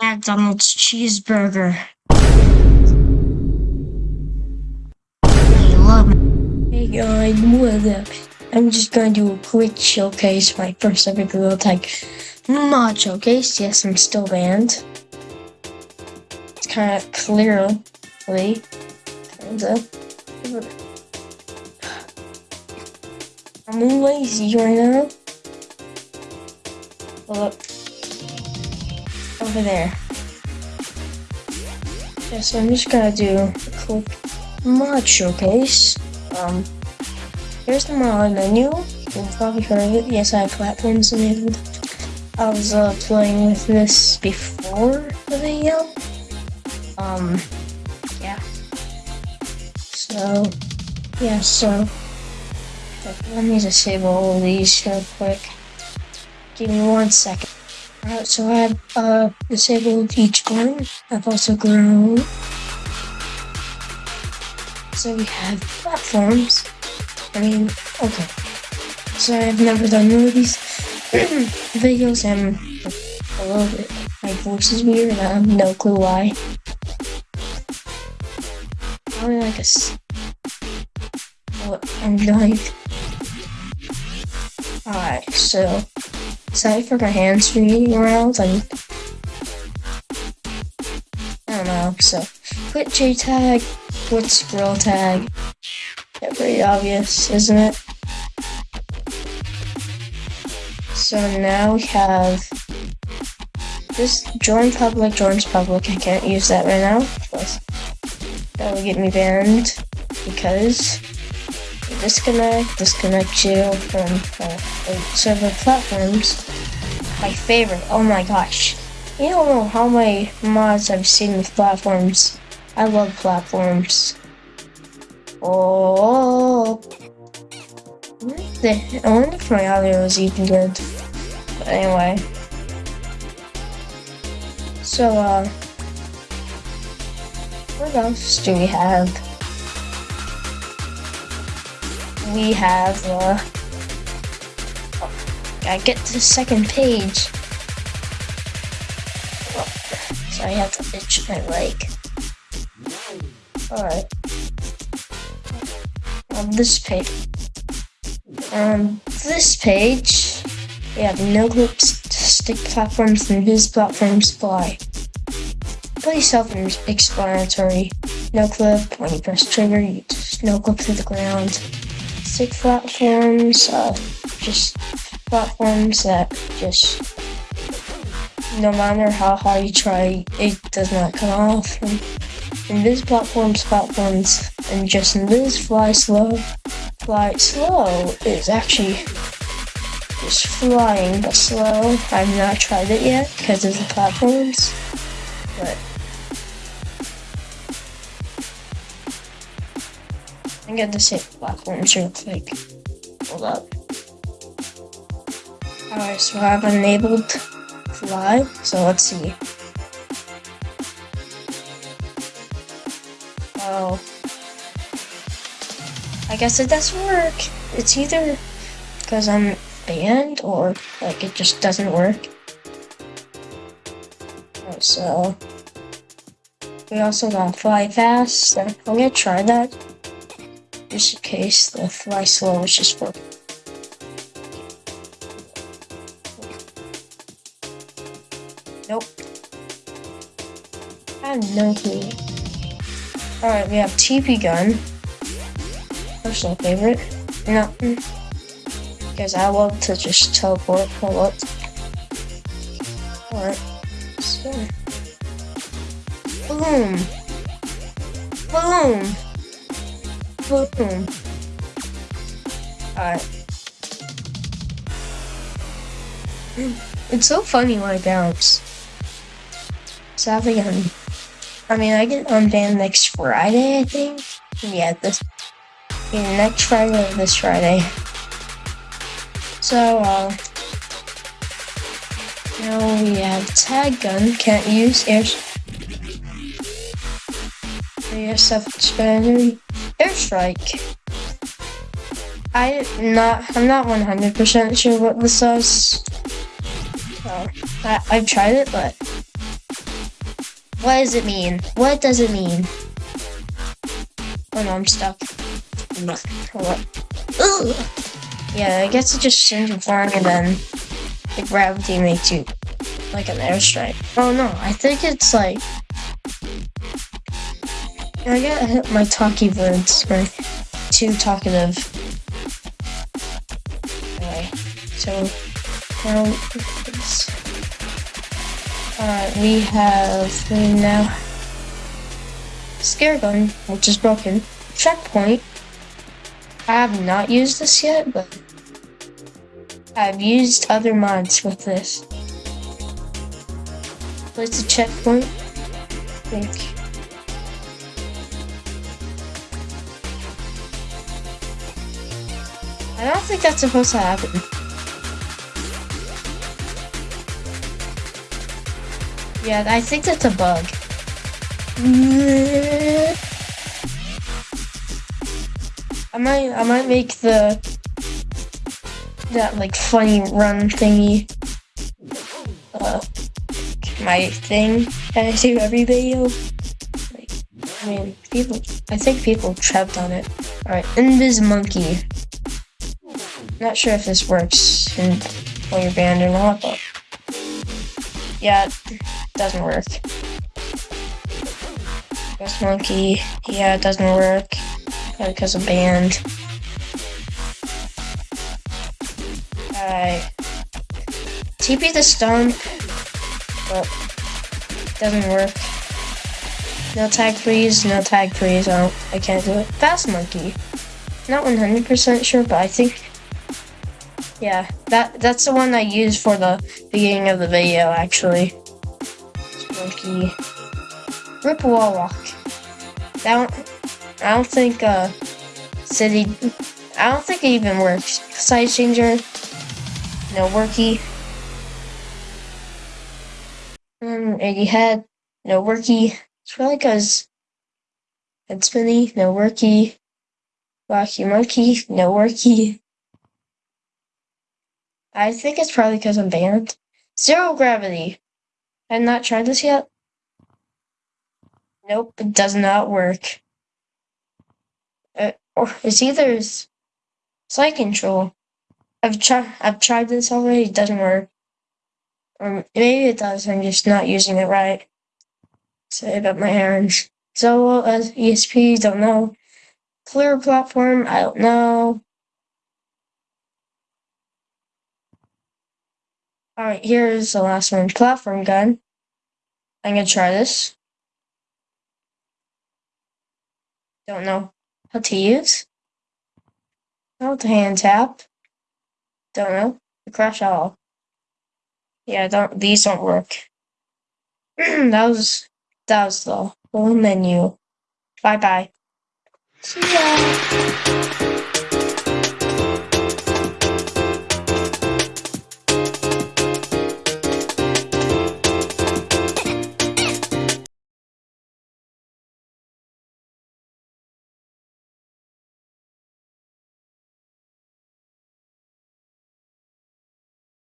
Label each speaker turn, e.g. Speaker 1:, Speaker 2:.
Speaker 1: McDonald's cheeseburger. I love it. Hey guys, what up? I'm just going to do a quick showcase, my first ever Gorilla Tag mod showcase. Yes, I'm still banned. It's kind of clearly, kind of. I'm lazy right now. Look. Over there. Yeah, so I'm just gonna do a quick mod showcase. Um, here's the mod menu. You've probably heard of it. Yes, I have platforms enabled. I was uh, playing with this before the video. Um, yeah. So, yeah, so, let me disable all these real quick. Give me one second. Alright, so I've uh, disabled each one. I've also grown. So we have platforms. I mean, okay. So I've never done one of these videos and a little bit, my voice is weird and I have no clue why. Probably like a, what I'm doing. Alright, so Sorry for my hands being around I don't know, so quit J tag, quit scroll tag. Yeah, pretty obvious, isn't it? So now we have this join public, joins public. I can't use that right now. That will get me banned because disconnect, disconnect you from uh, server platforms. My favorite, oh my gosh. You don't know how many mods I've seen with platforms. I love platforms. Oh. I wonder if my audio is even good. But anyway. So, uh, what else do we have? We have, uh, I get to the second page. So I have to itch my leg. Alright. On this page. On this page, we have no clips, stick platforms, and vis platforms fly. Pretty self-explanatory. No clip, when you press trigger, you just no clip to the ground basic platforms, uh, just platforms that just, no matter how hard you try, it does not come off. And, and this platforms, platforms, and just this fly slow, fly slow is actually just flying but slow. I've not tried it yet because of the platforms, but I get the same platforms real quick. Hold up. Alright, so I've enabled fly, so let's see. Oh. I guess it doesn't work. It's either because I'm banned or like it just doesn't work. So we also got fly fast, I'm gonna try that just in case the fly slow is just for Nope. Have no clue. Alright, we have TP gun. Personal favorite. No. Because I love to just teleport. Hold up. Alright. So. Boom. Boom. Alright. It's so funny when I bounce. Sadly, I'm, I mean, I get unbanned next Friday, I think. Yeah, this, yeah, next Friday or this Friday. So, uh, now we have tag gun, can't use air, air self-explanatory airstrike. I not I'm not 100% sure what this does. I, I've tried it, but What does it mean? What does it mean? Oh no, I'm stuck. What? Yeah, I guess it just sends you flying and then the gravity makes you like an airstrike. Oh no, I think it's like I get my talky words are too talkative. Anyway, so now uh, we have we now scare gun, which is broken. Checkpoint. I have not used this yet, but I've used other mods with this. Place a checkpoint. Think. I don't think that's supposed to happen. Yeah, I think that's a bug. I might, I might make the that like funny run thingy. Uh, my thing that I do every video. Like, I mean, people. I think people trapped on it. All right, Invis Monkey. Not sure if this works in, while you're or not, but yeah, it doesn't work. Ghost Monkey, yeah, it doesn't work because of banned. Alright. TP the stone, but doesn't work. No tag freeze, no tag freeze, I, I can't do it. Fast Monkey. Not 100% sure, but I think yeah, that that's the one I used for the beginning of the video, actually. Monkey. Rip wall. That one, I don't think uh city I don't think it even works. Size changer. No worky. Um, 80 head. No worky. It's probably because head spinny. No worky. Wacky monkey. No worky. I think it's probably because I'm banned. Zero gravity. I've not tried this yet. Nope, it does not work. Uh, or it's either side control. I've tried. I've tried this already. It doesn't work. Or maybe it does. I'm just not using it right. Say about my errands. So as ESP, don't know. Clear platform, I don't know. Alright, here's the last one. Platform gun. I'm gonna try this. Don't know how to use. Oh, how to hand tap. Don't know. The Crash all. Yeah, don't these don't work. that was that was the whole menu. Bye bye. See ya.